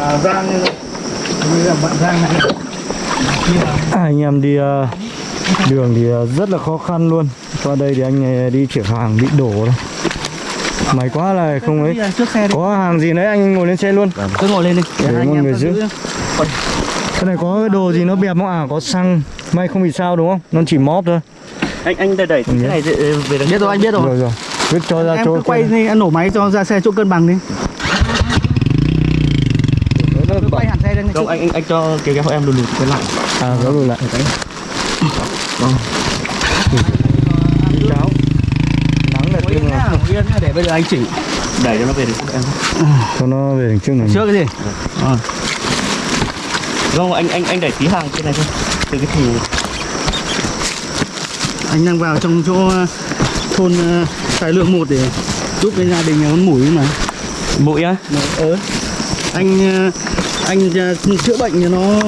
là Giang như là bạn Giang này. Anh em đi ờ, đường thì ờ, rất là khó khăn luôn. Qua đây thì anh ờ, đi chuyển hàng bị đổ đấy. May quá là không ấy. có hàng gì đấy anh ngồi lên xe luôn. Cứ ngồi lên đi. Để mọi anh người em giữ. giữ. Cái này có cái đồ gì nó bẹp không? À có xăng. May không bị sao đúng không? Nó chỉ móp thôi. Anh anh đẩy đẩy. Cái này về về biết rồi anh biết rồi rồi. rồi. Cứ cho ra em chỗ cứ quay đi anh nổ máy cho ra xe chỗ cân bằng đi cứ lên không anh anh anh cho cái cái hộ em lùi lùi cái lại. À có rồi lại. Cháo nắng là Ngồi tiếng yên là nhá, ngồi yên để bây giờ anh chỉ đẩy cho nó về được em. Cho nó về đằng trước này. Trước cái gì? Không anh anh anh đẩy tí hàng trên này thôi. Từ cái thùng. Anh đang vào trong chỗ ờ, thôn ờ, tài lượng một để giúp cái gia đình con mũi mà. Mũi á? Ờ. Anh ờ, anh ờ, chữa bệnh cho nó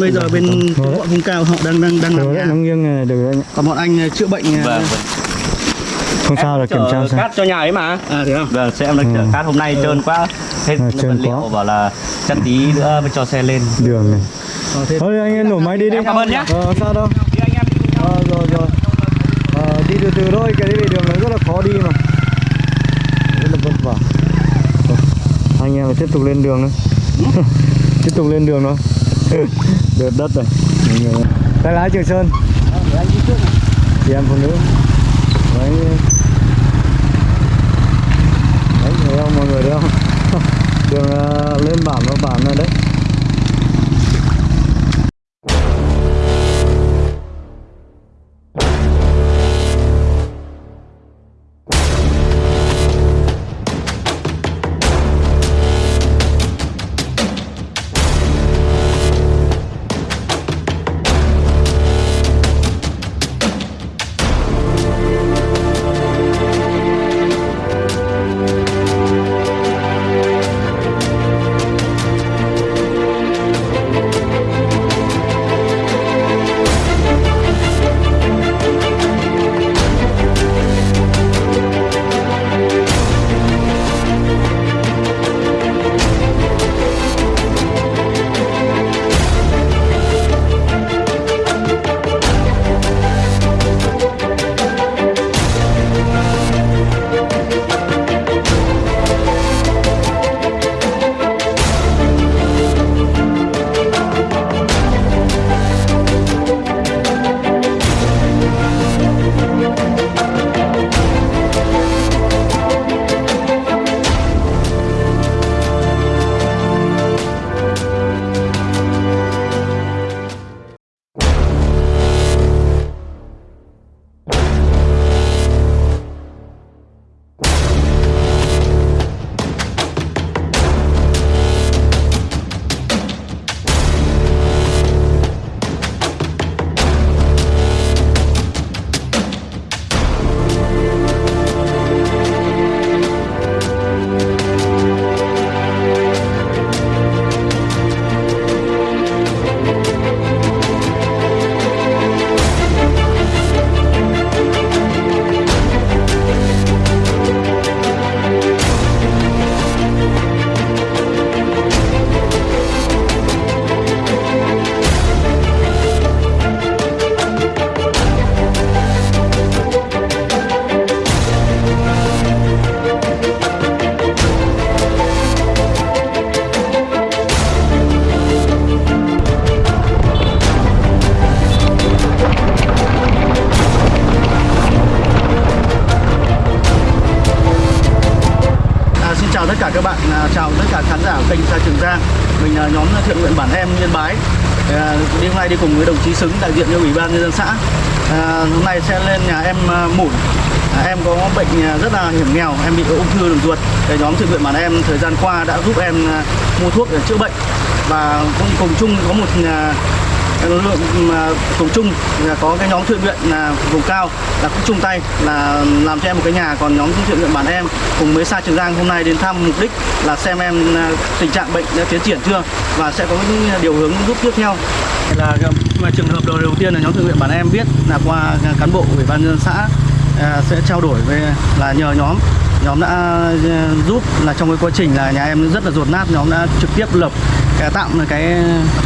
bây giờ bên Được đấy. bọn vùng cao họ đang đang đang làm đấy nhà. nó nghiêng này được anh còn bọn anh ờ, chữa bệnh vâng không sao là kiểm tra xem cát cho nhà ấy mà. À thế không vâng sẽ em đang chở Ừ. cát. Hôm nay trơn quá. Hết À, vật liệu quá. bảo là chắc tí nữa mới cho xe lên. Đường này. Ờ, thế thôi anh em nổ máy đi đi. cảm ơn nhá. ờ, sao đâu. Ờ, rồi rồi. Ờ, đi từ từ thôi cái đi đường nó rất là khó đi mà. Rất là vất vả. Rồi, anh em phải tiếp tục lên đường thôi tiếp tục lên đường thôi. Được đất rồi tay lái trường sơn. Để anh đi trước chị em phụ nữ. Đấy. Đấy, thấy không, mọi người thấy không? Đường à, lên bản, vào bản này đấy. Đi cùng với đồng chí Xứng đại diện cho Ủy ban Nhân dân xã. À, Hôm nay sẽ lên nhà em à, Mủn. À, Em có bệnh à, rất là hiểm nghèo, em bị ung thư đường ruột. Cái nhóm thiện nguyện bản em thời gian qua đã giúp em à, mua thuốc để chữa bệnh. Và cũng cùng chung có một lượng cùng chung là có cái nhóm thiện nguyện là vùng cao là cũng chung tay là làm cho em một cái nhà. Còn nhóm thiện nguyện bản em cùng mới xa Trường Giang hôm nay đến thăm mục đích là xem em à, tình trạng bệnh đã tiến triển chưa và sẽ có những điều hướng giúp tiếp theo. Là à, mà trường hợp đầu đầu tiên là nhóm thiện nguyện bản em biết là qua cán bộ ủy ban nhân xã à, sẽ trao đổi với là nhờ nhóm. Nhóm đã à, giúp là trong cái quá trình là nhà em rất là ruột nát nhóm đã trực tiếp lập cái tạm cái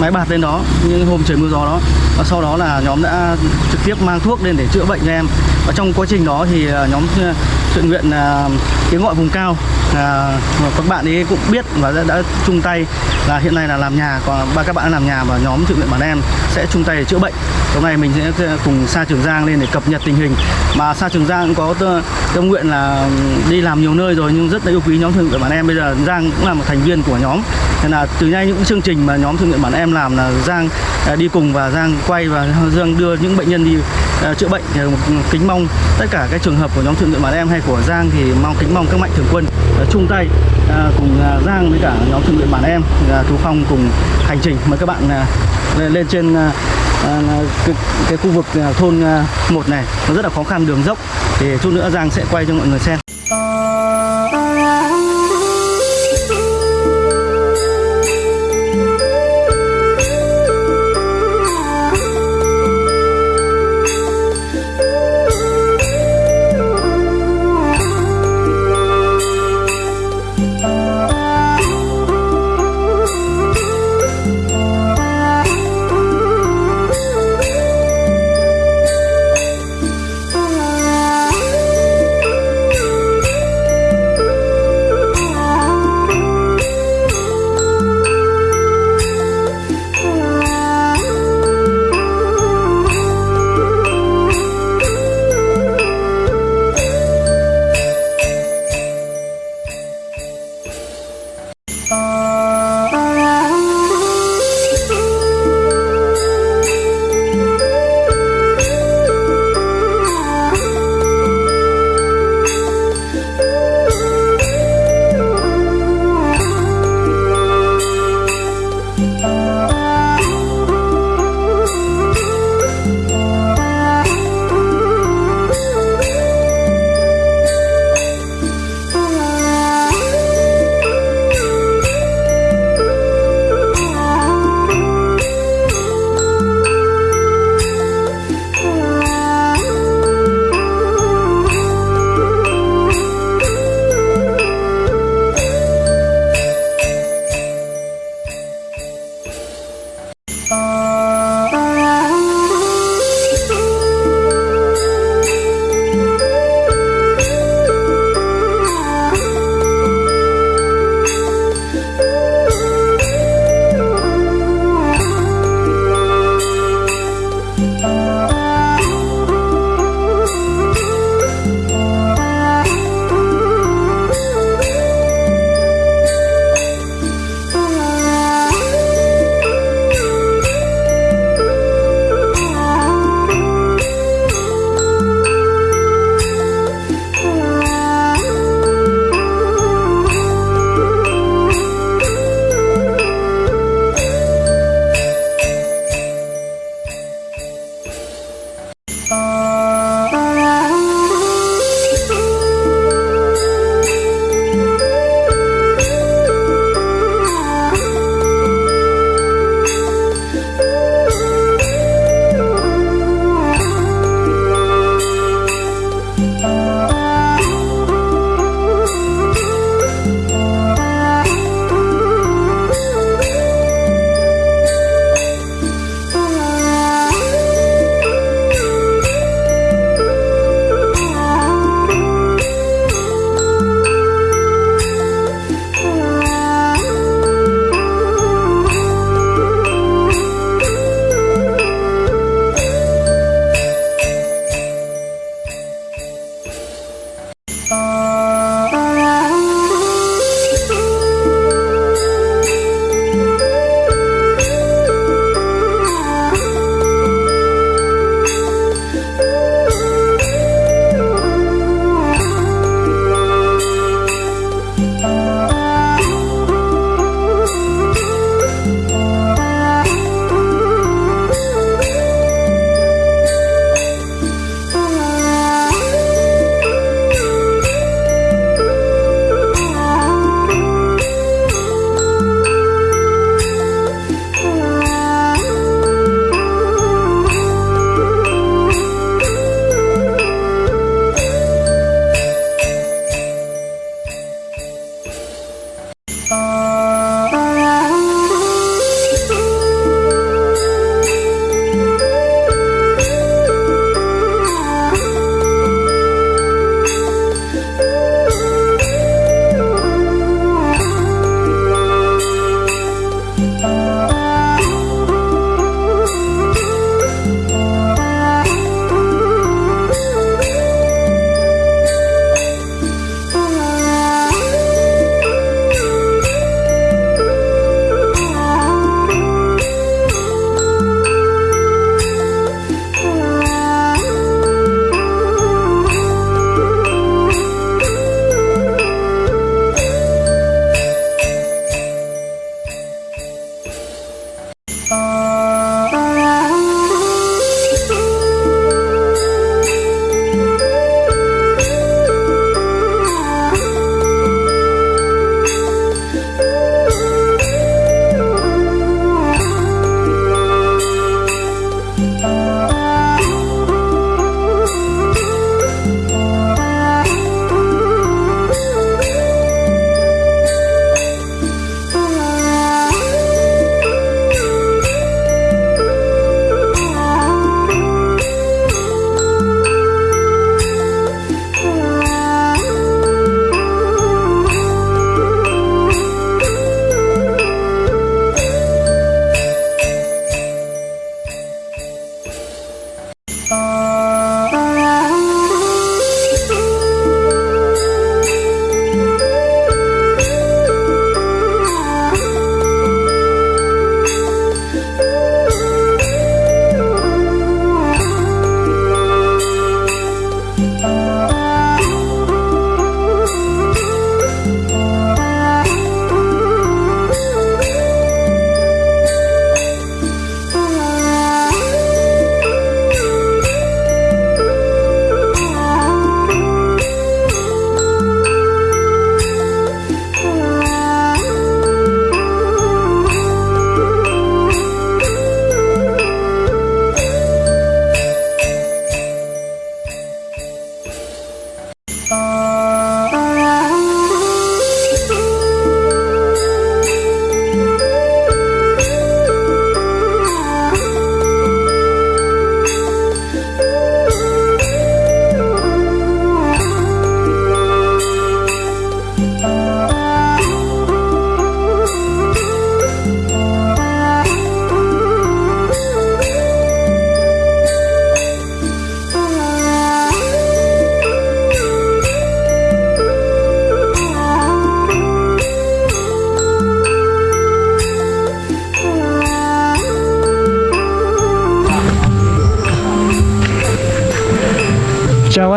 máy bạt lên đó những hôm trời mưa gió đó. Và sau đó là nhóm đã trực tiếp mang thuốc lên để chữa bệnh cho em. Và trong quá trình đó thì à, nhóm à, thiện nguyện à, tiếng gọi vùng cao là các bạn ấy cũng biết và đã, đã chung tay. Là hiện nay là làm nhà còn ba các bạn làm nhà và nhóm thiện nguyện bản em sẽ chung tay để chữa bệnh. Hôm nay mình sẽ cùng Sa Trường Giang lên để cập nhật tình hình. Mà Sa Trường Giang cũng có tâm nguyện là ừ, đi làm nhiều nơi rồi nhưng rất là yêu quý nhóm thiện nguyện bản em. Bây giờ Giang cũng là một thành viên của nhóm. Nên là từ nay những chương trình mà nhóm thương nguyện bản em làm là Giang à, đi cùng và Giang quay và Giang đưa những bệnh nhân đi à, chữa bệnh thì kính mong. Tất cả các trường hợp của nhóm thương nguyện bản em hay của Giang thì mong kính mong các mạnh thường quân à, chung tay cùng Giang với cả nhóm thương nguyện bản em chú Phong cùng hành trình. Mời các bạn lên, trên cái, cái khu vực thôn một này. Nó rất là khó khăn đường dốc. Thì chút nữa Giang sẽ quay cho mọi người xem.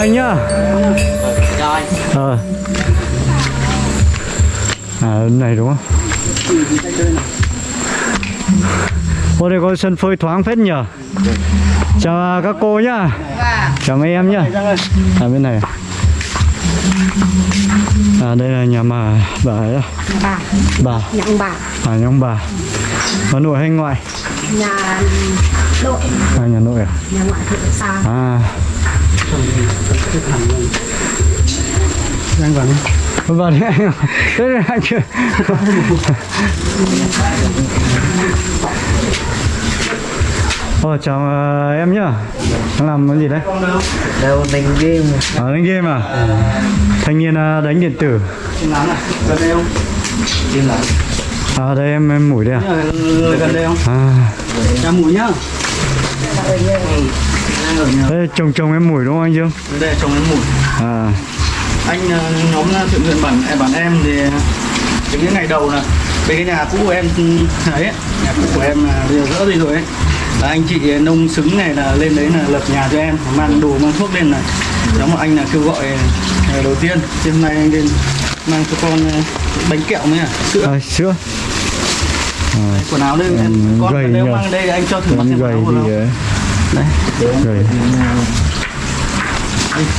Anh nhá. Rồi ờ. À bên này đúng không? Ô đây có sân phơi thoáng phết nhờ. Chào à, các cô nhá. Chào mấy em nhá. À bên này À? Đây là nhà mà bà ấy à? bà. Bà. Nhận bà. À nhóm bà. Bà nội hay ngoại? Nhà đội À nhà nội à? Nhà ngoại thượng xa À Anh vào đi. Vào đi anh Thế là anh chưa Ồ chào ờ, em nhá Đang làm cái gì đấy? Đâu đánh game À đánh game à? Thanh niên ờ, đánh điện tử à? Gần đây không? À đây em em mũi đây à? Gần đây không? À Ra mùi nhá. Đang ở nhà. Thế chồng chồng em mũi đúng không anh Dương? Đây trồng em mùi. À Anh ờ, nhóm ờ, thiện nguyện bản em bản em thì cái những ngày đầu là bên cái nhà cũ của em ấy, nhà cũ của em là bây giờ rỡ đi rồi ấy. Là anh chị nông xứng này là lên đấy là lập nhà cho em mang đồ mang thuốc lên là nhóm một anh là kêu gọi ờ, đầu tiên thì hôm nay anh lên mang cho con ờ, bánh kẹo mới à sữa à, sữa quần áo đây em Ừ, con nếu nhờ. mang đây anh cho thử mặc quần áo của nó ờ, đấy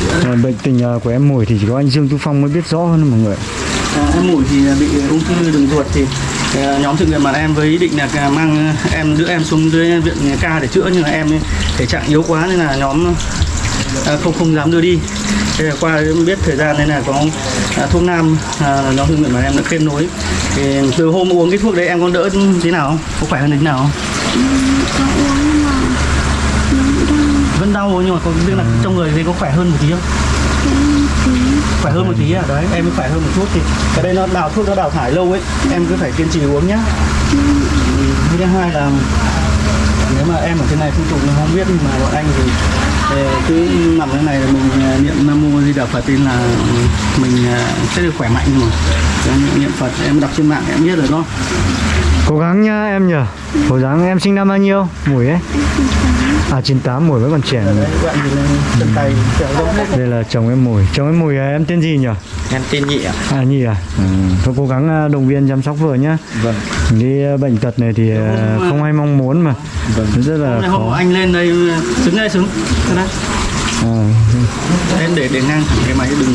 sữa À, Bệnh tình ờ, của em mũi thì chỉ có anh Dương Tu Phong mới biết rõ hơn mọi người. À, em mũi thì bị ung thư đường ruột thì à, nhóm thiện nguyện bản em với ý định là à, mang em đưa em xuống dưới viện ca để chữa nhưng mà em thể trạng yếu quá nên là nhóm à, không không dám đưa đi. Thế là qua biết thời gian nên là có à, thuốc nam à, nhóm thiện nguyện bản em đã kết nối. Thì từ hôm uống cái thuốc đấy em có đỡ thế nào không? Có khỏe hơn thế nào không vẫn đau nhưng mà có biết là trong người thì có khỏe hơn một tí không? Khỏe hơn một tí à? Đấy em khỏe hơn một chút thì cái đây nó đào thuốc nó đào thải lâu ấy em cứ phải kiên trì uống nhá. Ừ, thứ hai là nếu mà em ở thế này không tục mình không biết nhưng mà bọn anh thì ờ, cứ nằm thế này là mình ờ, niệm nam mô di đà phật tin là mình ờ, sẽ được khỏe mạnh Đấy, niệm phật em đọc trên mạng em biết rồi đó Cố gắng nhá em nhờ. Cố gắng em sinh năm bao nhiêu? Mũi ấy À 98 mũi vẫn còn trẻ rộng hết Đây là chồng em mùi Chồng em mùi à, em tên gì nhỉ? Em tên Nhị ạ. À Nhi à? Ừ. Thôi cố gắng à, động viên chăm sóc vợ nhá. Vâng. Cái à, bệnh tật này thì à, không ai mong muốn mà. Vâng. Rất là hôm khó. anh lên đây xứng đây thế đấy. À, em để để ngang thẳng cái máy đừng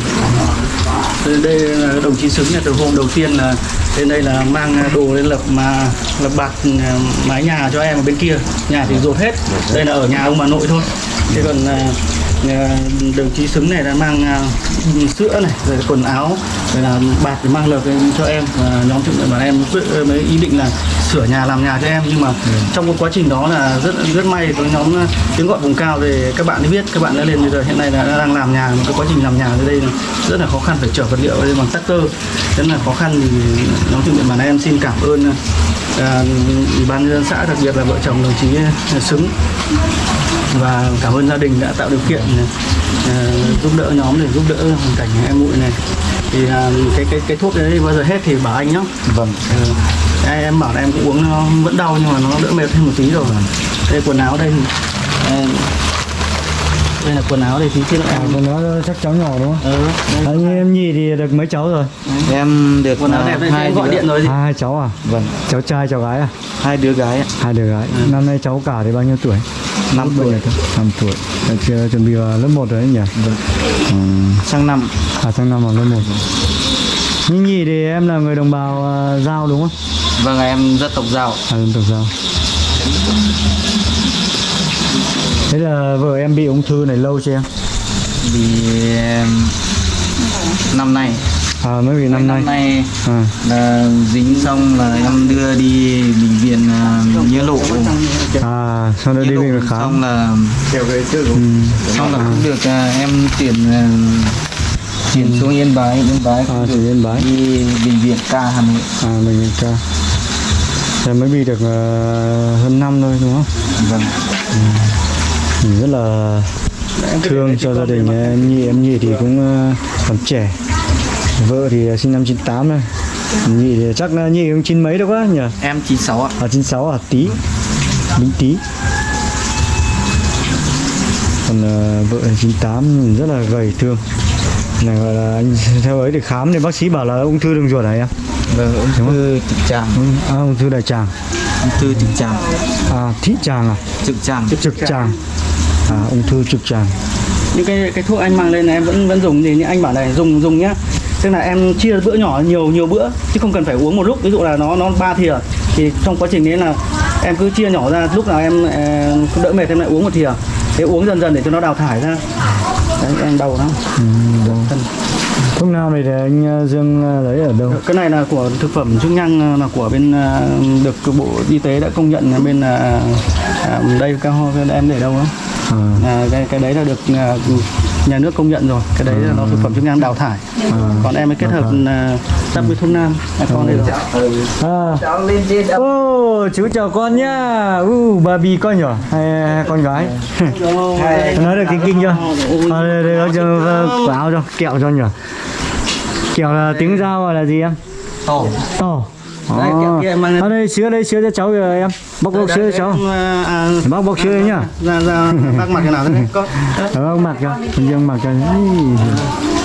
đây, đồng chí xứng là từ hôm đầu tiên là lên đây là mang đồ lên lập mà lập bạt à, mái nhà cho em ở bên kia. Nhà thì dột hết. Đây là ở nhà ông bà nội thôi. Thế còn à, đồng chí xứng này là mang à, sữa này rồi quần áo rồi là bạt để mang lợp cho em. Và nhóm nguyện bản em mới ý định là sửa nhà làm nhà cho em. Nhưng mà trong cái quá trình đó là rất rất may có nhóm tiếng gọi vùng cao về các bạn ấy biết các bạn đã lên bây giờ hiện nay là đang làm nhà mà cái quá trình làm nhà ở đây là rất là khó khăn phải chở vật liệu lên bằng tractor rất là khó khăn thì nhóm nguyện bản em xin cảm ơn à, ủy ban nhân dân xã đặc biệt là vợ chồng đồng chí xứng và cảm ơn gia đình đã tạo điều kiện à, giúp đỡ nhóm để giúp đỡ hoàn cảnh em muội này. Thì à, cái cái cái thuốc đấy bao giờ hết thì bảo anh nhá. Vâng. Ừ. em, em bảo là em cũng uống nó vẫn đau nhưng mà nó đỡ mệt thêm một tí rồi. Đây quần áo đây à, đây là quần áo đây thì kia à, còn nó chắc cháu nhỏ đúng không? ừ. À, như em Nhi thì được mấy cháu rồi? Em được quần áo đẹp đây hai gọi đứa- điện rồi gì À, hai cháu à? Vâng Cháu trai cháu gái à? Hai đứa gái ạ Hai đứa gái Năm nay cháu cả thì bao nhiêu tuổi? Năm tuổi? Năm tuổi chưa chuẩn bị vào lớp 1 rồi đấy nhỉ? Vâng ừ. Sang năm À sang năm vào lớp 1 Như nhì thì em là người đồng bào uh, Giao đúng không? Vâng em rất tộc giàu À dân tộc Giao Thế là vợ em bị ung thư này lâu chưa em? Vì em, năm nay. À mới bị năm nay Năm nay. À, là dính xong là em đưa đi bệnh viện à, nghĩa lộ. À sau đó đi bệnh viện xong khám là ừ. xong là cũng được à, em chuyển à, chuyển xuống yên bái. Yên bái À được yên bái. đi bệnh viện ca hà nội. À bệnh viện ca Thế mới bị được uh, hơn năm thôi đúng không? vâng Mình rất là thương cho gia đình em Nhi em Nhi thì cũng ờ, còn trẻ. Vợ thì sinh năm 98 này Nhi thì chắc là Nhi cũng chín mấy đâu quá nhỉ? Em 96 ạ. À 96 à? Tí. Bính tí. Còn ờ, vợ là 98 rất là gầy thương. Này gọi là anh theo ấy để khám thì bác sĩ bảo là ung thư đường ruột hả em. Vâng ung thư trực tràng. À, ung thư đại tràng. Ung thư trực tràng. À thị tràng à? Trực tràng. Trực tràng à ung thư trực tràng. Những cái cái thuốc anh mang lên là em vẫn vẫn dùng gì nhưng anh bảo này dùng dùng nhá. Tức là em chia bữa nhỏ nhiều nhiều bữa chứ không cần phải uống một lúc. Ví dụ là nó nó ba thìa thì trong quá trình đấy là em cứ chia nhỏ ra. Lúc nào em ờ, đỡ mệt em lại uống một thìa. Thế uống dần dần để cho nó đào thải ra. Đấy em đau lắm. Ừ, đâu. Thuốc nam này thì anh ờ, Dương ờ, lấy ở đâu? Cái này là của thực phẩm chức năng ờ, là của bên được bộ y tế đã công nhận là bên ờ, à, đây cao em để đâu đó à, à, cái cái đấy là được nhà nước công nhận rồi. Cái đấy là nó thực phẩm chức năng đào thải. Còn em mới kết hợp à, sắp với thuốc nam. À, con đây rồi. À. Ô, chú chào con nhá. U bà bì con nhỏ hay, con gái? Nói được kinh kinh chưa? À, đây, đây, cho ờ, quả áo cho kẹo cho nhỉ kẹo là tiếng giao gọi là gì em? To to Đây, kẹo kia em mang ở đây sữa đây sữa cho cháu kìa em. Bóc bóc sữa cho cháu. à, à, bóc bóc sữa nhá. ra ra bác mặt cái nào này con ông mặc cho, con Dương mặc cho.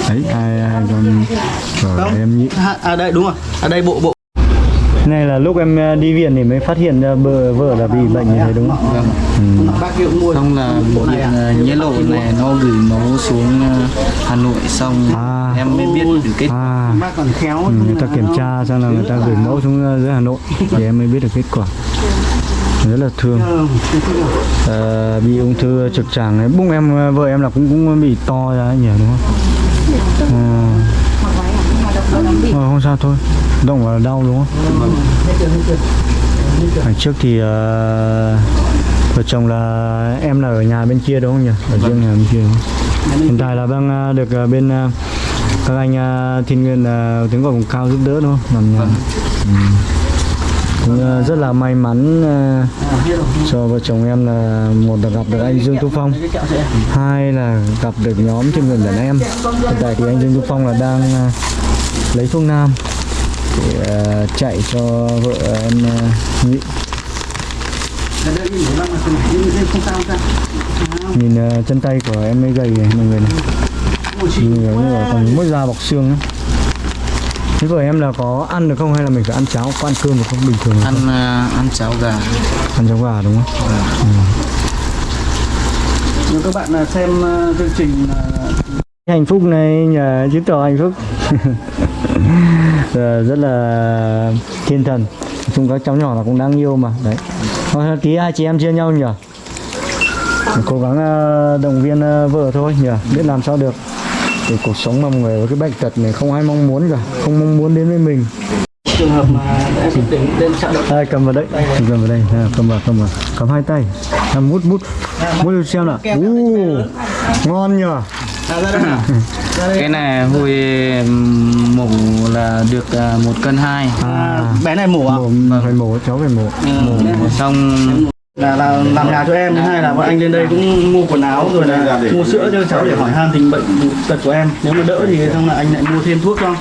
Đấy, hai, hai con rồi em nhị. à, à đây đúng rồi. À đây bộ bộ Này là lúc em ờ, đi viện thì mới phát hiện ra vợ, là bị bệnh như thế đúng không? vâng Ừ. bác mua xong là bộ này à nhé lộ này nó gửi máu xuống ờ, Hà Nội xong À. em mới biết được kết À, bác còn khéo ừ, người ta kiểm tra xong là người ta gửi mẫu xuống dưới Hà Nội thì em mới biết được kết quả. Rất là thương. Ờ, bị ung thư trực tràng ấy. Bụng em vợ em là cũng cũng bị to ra nhỉ đúng không? Ờ, không sao thôi. Động vào là đau đúng không? Ngày trước thì uh, vợ chồng là em là ở nhà bên kia đúng không nhỉ? Ở riêng nhà bên kia. Đúng không? Hiện tại là đang uh, được uh, bên uh, các anh uh, thiên nguyên uh, tiếng gọi vùng cao giúp đỡ đúng không? Làm nhà. Ừ. Cũng rất là may mắn cho vợ chồng em là một là gặp được anh Dương Tú Phong, hai là gặp được nhóm thiên nguyên đàn em. Hiện tại thì anh Dương Tú Phong là đang lấy thuốc nam để ờ, chạy cho vợ em ờ, nhị không sao không sao nhìn ờ, chân tay của em ấy gầy này mọi người này. Nhìn như là còn mỗi da bọc xương ấy. thế của em là có ăn được không hay là mình phải ăn cháo có ăn cơm được không? Bình thường ăn ờ, ăn cháo gà. Ăn cháo gà đúng không? Nếu các bạn là xem à, chương trình à, hạnh phúc này nhờ chứng tỏ hạnh phúc. Ờ, rất là thiên thần. Chung các cháu nhỏ là cũng đáng yêu mà. Đấy. Thôi, tí hai chị em chia nhau nhỉ? Cố gắng ờ, động viên ờ, vợ thôi nhỉ? Biết làm sao được. Thì cuộc sống mà người với cái bệnh tật này không ai mong muốn cả. Không mong muốn đến với mình. Trường hợp mà em động Đây cầm vào đấy cầm vào đây. À, cầm vào cầm vào. Cầm hai tay. À, mút mút. Mút. Được xem nào. Uh, ngon nhỉ à, ra đây. Cái này hồi ừm, mổ là được ờ, một cân hai. À, bé này mổ à? Mổ phải mổ cháu phải mổ. Mổ. Xong là, là làm nhà cho em thứ hai là bọn anh lên đây cũng mua quần áo rồi là mua sữa cho cháu để hỏi han tình bệnh tật của em. Nếu mà đỡ thì xong là anh lại mua thêm thuốc cho.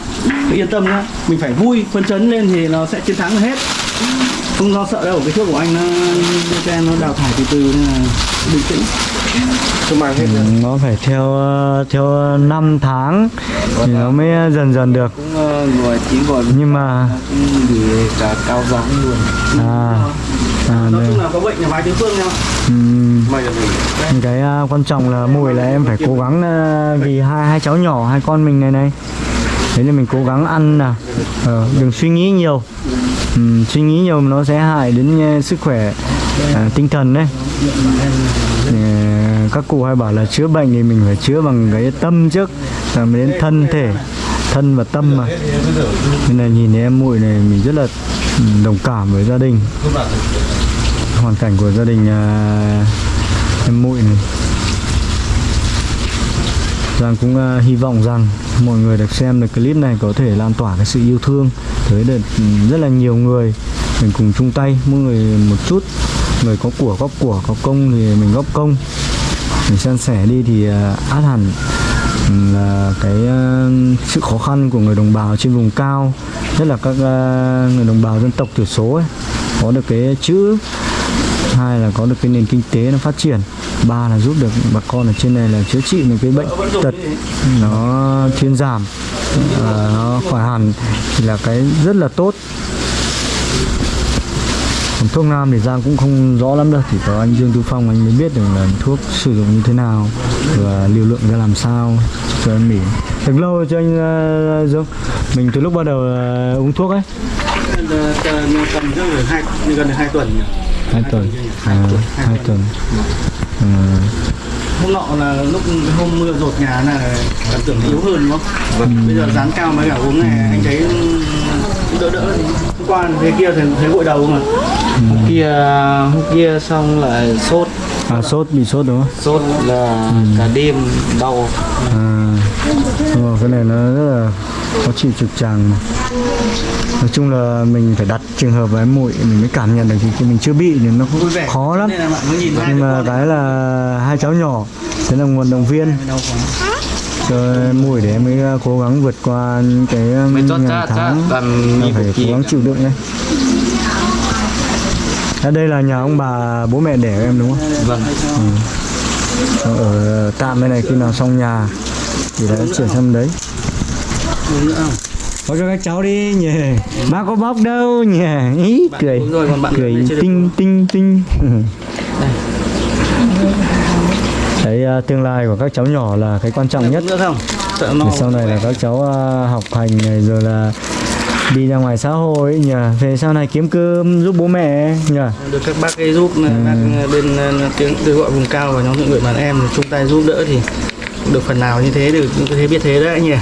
Cứ yên tâm nhá. Mình phải vui phấn chấn lên thì nó sẽ chiến thắng hết không lo sợ đâu cái thuốc của anh nó cho em nó đào thải từ từ nên là bình tĩnh. Ừ, nó phải theo ờ, theo 5 tháng thì nó mới dần dần được. Cũng ờ, ngồi chỉ gọi nhưng mà gửi cả cao gióng luôn. À, à nói đây. chung là có bệnh là vài địa phương nhau Ừm, cái à, quan trọng là mùi là em phải cố gắng à, vì hai hai cháu nhỏ hai con mình này này. Thế nên mình cố gắng ăn nào ờ, đừng suy nghĩ nhiều um, suy nghĩ nhiều nó sẽ hại đến uh, sức khỏe uh, tinh thần đấy. Uh, các cụ hay bảo là chữa bệnh thì mình phải chữa bằng cái tâm trước rồi mới đến thân thể thân và tâm mà. Nên là nhìn thấy em muội này mình rất là ừ, đồng cảm với gia đình. Hoàn cảnh của gia đình uh, em muội này. Giang cũng uh, hy vọng rằng mọi người được xem được clip này có thể lan tỏa cái sự yêu thương tới được ừ, rất là nhiều người. Mình cùng chung tay mỗi người một chút. Người có của góp của có công thì mình góp công. Mình san sẻ đi thì à, át hẳn ừ, là cái uh, sự khó khăn của người đồng bào trên vùng cao nhất là các uh, người đồng bào dân tộc thiểu số ấy. Có được cái chữ hai là có được cái nền kinh tế nó phát triển ba là giúp được bà con ở trên này là chữa trị những cái bệnh tật. Nó thuyên giảm ờ, nó khỏi hẳn thì là cái rất là tốt. Còn thuốc nam thì Giang cũng không rõ lắm đâu Chỉ có anh Dương Tu Phong anh mới biết được là thuốc sử dụng như thế nào Và liều lượng ra làm sao cho anh Mỹ Được lâu rồi cho anh Dương? Mình từ lúc bắt đầu ờ, uống thuốc ấy. Tầm gần được hai tuần. Hai tuần hai à, tuần hôm nọ là lúc hôm mưa rột nhà là cảm tưởng yếu hơn đúng không? Bây giờ dán cao mấy cả uống này anh thấy đỡ đỡ. Hôm qua thế kia thấy, thấy gội đầu mà. hôm kia hôm kia xong lại sốt à sốt bị sốt đúng không sốt là cả đêm đau à, đúng rồi, cái này nó rất là khó chịu trực tràng mà. Nói chung là mình phải đặt trường hợp với mũi mình mới cảm nhận được thì khi mình chưa bị thì nó cũng khó lắm. Nhưng mà cái là hai cháu nhỏ thế là nguồn động viên. Cho mũi để mới uh, cố gắng vượt qua những cái ngày chát tháng phải cố gắng chịu đựng đấy ở đây là nhà ông bà bố mẹ đẻ của em đúng không? Vâng. Ở tạm bên này khi nào xong nhà thì đã chuyển sang đấy? Có cho các cháu đi nhỉ. Bác có bóc đâu nhỉ. Ý Bạn cười. rồi, còn bạn Cười tinh tinh tinh. Đấy à, tương lai của các cháu nhỏ là cái quan trọng nhất. không? Để sau này là các cháu à, học hành này rồi là đi ra ngoài xã hội nhỉ. Về sau này kiếm cơm giúp bố mẹ nhỉ. Được các bác ấy giúp này, bác bên ờ, tiếng kêu gọi vùng cao và nhóm thiện nguyện bản em chung tay giúp đỡ thì được phần nào như thế được như thế biết thế đấy nhỉ